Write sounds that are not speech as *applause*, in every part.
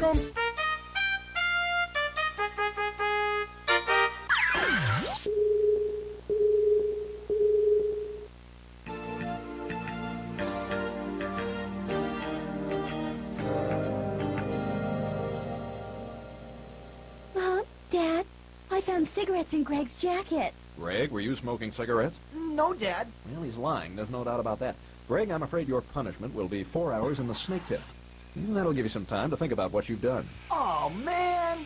Welcome. Mom, Dad, I found cigarettes in Greg's jacket. Greg, were you smoking cigarettes? No, Dad. Well, he's lying. There's no doubt about that. Greg, I'm afraid your punishment will be four hours in the snake pit. That'll give you some time to think about what you've done. Oh, man.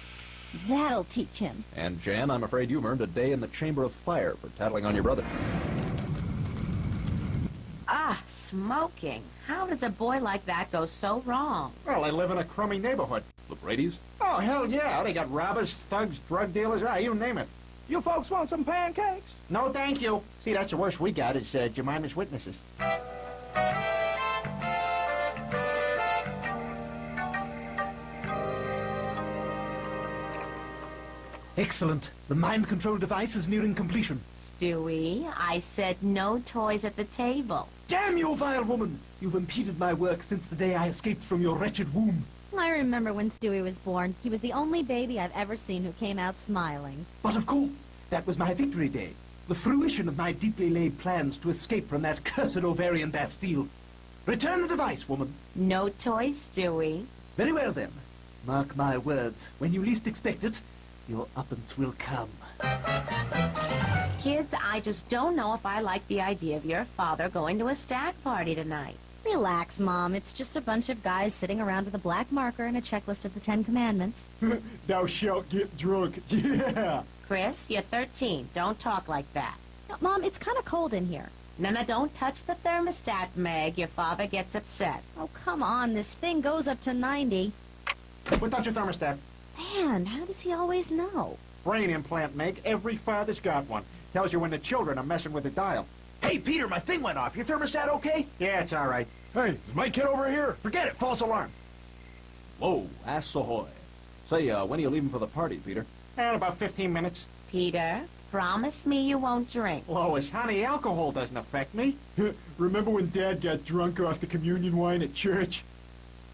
That'll teach him. And Jan, I'm afraid you've earned a day in the Chamber of Fire for tattling on your brother. Ah, smoking. How does a boy like that go so wrong? Well, I live in a crummy neighborhood. The Brady's? Oh, hell yeah. They got robbers, thugs, drug dealers, ah, you name it. You folks want some pancakes? No, thank you. See, that's the worst we got is uh, Jemima's witnesses. Excellent. The mind control device is nearing completion. Stewie, I said no toys at the table. Damn you, vile woman! You've impeded my work since the day I escaped from your wretched womb. I remember when Stewie was born. He was the only baby I've ever seen who came out smiling. But of course, that was my victory day. The fruition of my deeply laid plans to escape from that cursed ovarian Bastille. Return the device, woman. No toys, Stewie. Very well, then. Mark my words. When you least expect it, your uppance will come. Kids, I just don't know if I like the idea of your father going to a stag party tonight. Relax, Mom. It's just a bunch of guys sitting around with a black marker and a checklist of the Ten Commandments. *laughs* Thou shalt get drunk. *laughs* Yeah. Chris, you're 13. Don't talk like that. No, Mom, it's kind of cold in here. No, no, don't touch the thermostat, Meg. Your father gets upset. Oh, come on. This thing goes up to 90. Put down your thermostat. Man, how does he always know? Brain implant, Meg. Every father's got one. Tells you when the children are messing with the dial. Hey, Peter, my thing went off. Your thermostat okay? Yeah, it's all right. Hey, is my kid over here? Forget it. False alarm. Whoa, ass ahoy. Say, uh, when are you leaving for the party, Peter? In about 15 minutes. Peter, promise me you won't drink. Lois, honey, alcohol doesn't affect me. *laughs* Remember when Dad got drunk off the communion wine at church?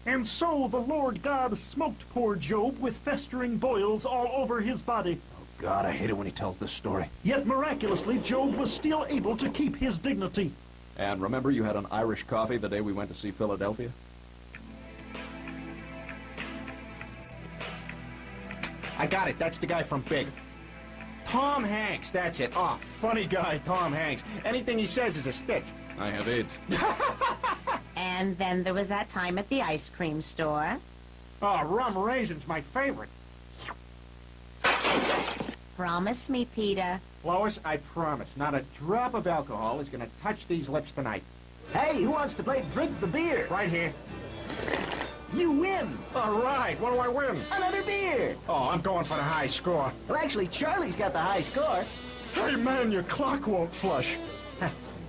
And so the Lord God smoked poor Job with festering boils all over his body. Oh God, I hate it when he tells this story. Yet miraculously, Job was still able to keep his dignity. And remember you had an Irish coffee the day we went to see Philadelphia? I got it. That's the guy from Big. Tom Hanks, that's it. Oh, funny guy, Tom Hanks. Anything he says is a stitch. I have AIDS. *laughs* And then there was that time at the ice cream store. Oh, rum raisin's my favorite. Promise me, Peter. Lois, I promise, not a drop of alcohol is gonna touch these lips tonight. Hey, who wants to play Drink the Beer? Right here. You win. All right, what do I win? Another beer. Oh, I'm going for the high score. Well, actually, Charlie's got the high score. Hey, man, your clock won't flush. *laughs*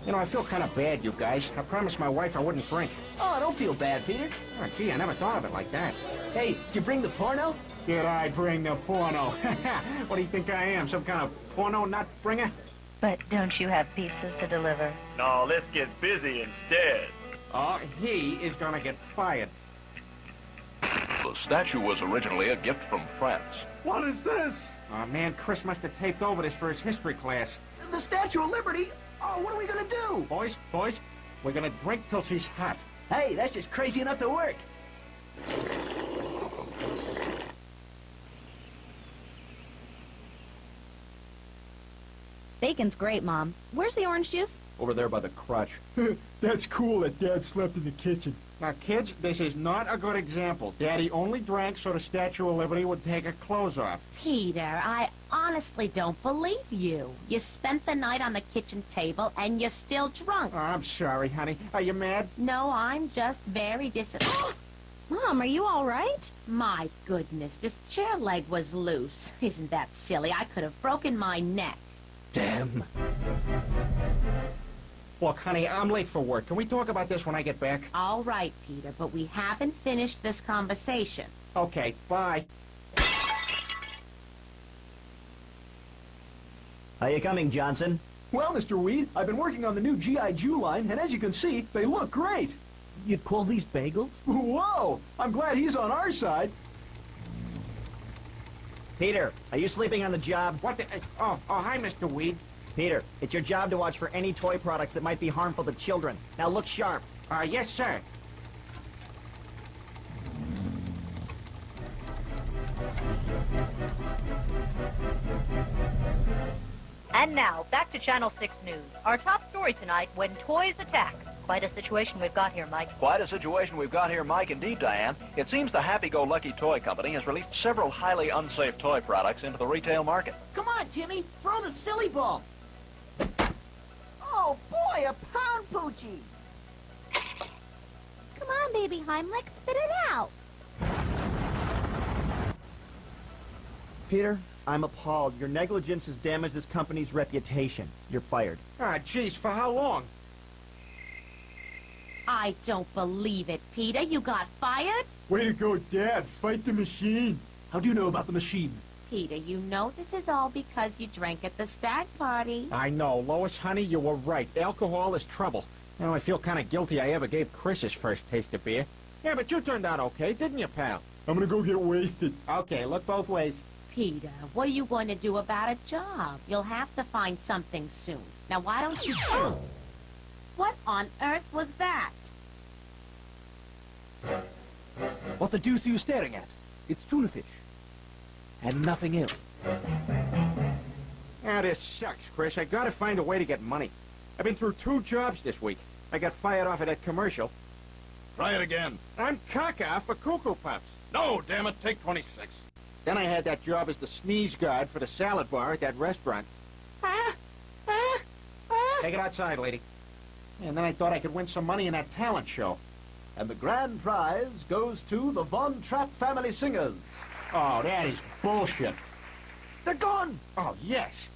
You know, I feel kind of bad, you guys. I promised my wife I wouldn't drink. Oh, don't feel bad, Peter. Oh, gee, I never thought of it like that. Hey, did you bring the porno? Did I bring the porno? *laughs* what do you think I am, some kind of porno nut bringer? But don't you have pizzas to deliver? No, let's get busy instead. Oh, he is gonna get fired. The statue was originally a gift from France. What is this? Oh, man, Chris must have taped over this for his history class. The Statue of Liberty? Oh, what are we gonna do? Boys, boys, we're gonna drink till she's hot. Hey, that's just crazy enough to work. Bacon's great, Mom. Where's the orange juice? Over there by the crotch. *laughs* That's cool that Dad slept in the kitchen. Now, kids, this is not a good example. Daddy only drank so the Statue of Liberty would take her clothes off. Peter, I honestly don't believe you. You spent the night on the kitchen table and you're still drunk. Oh, I'm sorry, honey. Are you mad? No, I'm just very dis- *gasps* Mom, are you all right? My goodness, this chair leg was loose. *laughs* Isn't that silly? I could have broken my neck. Damn. Look, honey, I'm late for work. Can we talk about this when I get back? All right, Peter, but we haven't finished this conversation. Okay, bye. Are you coming, Johnson? Well, Mr. Weed, I've been working on the new G.I. Jew line, and as you can see, they look great. You call these bagels? Whoa! I'm glad he's on our side. Peter, are you sleeping on the job? What the... uh, Oh, oh, hi, Mr. Weed. Peter, it's your job to watch for any toy products that might be harmful to children. Now look sharp. Uh, yes, sir. And now, back to Channel 6 News. Our top story tonight, when toys attack. Quite a situation we've got here, Mike. Quite a situation we've got here, Mike. Indeed, Diane. It seems the Happy-Go-Lucky Toy Company has released several highly unsafe toy products into the retail market. Come on, Timmy, throw the silly ball. Oh boy, a pound poochie. Come on, baby Heimlich, spit it out. Peter, I'm appalled. Your negligence has damaged this company's reputation. You're fired. Ah, jeez, for how long? I don't believe it, Peter. You got fired? Way to go, Dad. Fight the machine. How do you know about the machine? Peter, you know this is all because you drank at the stag party. I know, Lois, honey, you were right. Alcohol is trouble. You know, I feel kind of guilty I ever gave Chris his first taste of beer. Yeah, but you turned out okay, didn't you, pal? I'm gonna go get wasted. Okay, look both ways. Peter, what are you going to do about a job? You'll have to find something soon. Now, why don't you... What on earth was that? What the deuce are you staring at? It's tuna fish. And nothing else. Ah, this sucks, Chris. I gotta find a way to get money. I've been through two jobs this week. I got fired off of that commercial. Try it again. I'm caca for Cuckoo Puffs. No, damn it, take 26. Then I had that job as the sneeze guard for the salad bar at that restaurant. Ah, ah, ah. Take it outside, lady. And then I thought I could win some money in that talent show. And the grand prize goes to the Von Trapp Family Singers. Oh, that is bullshit. They're gone! Oh, yes.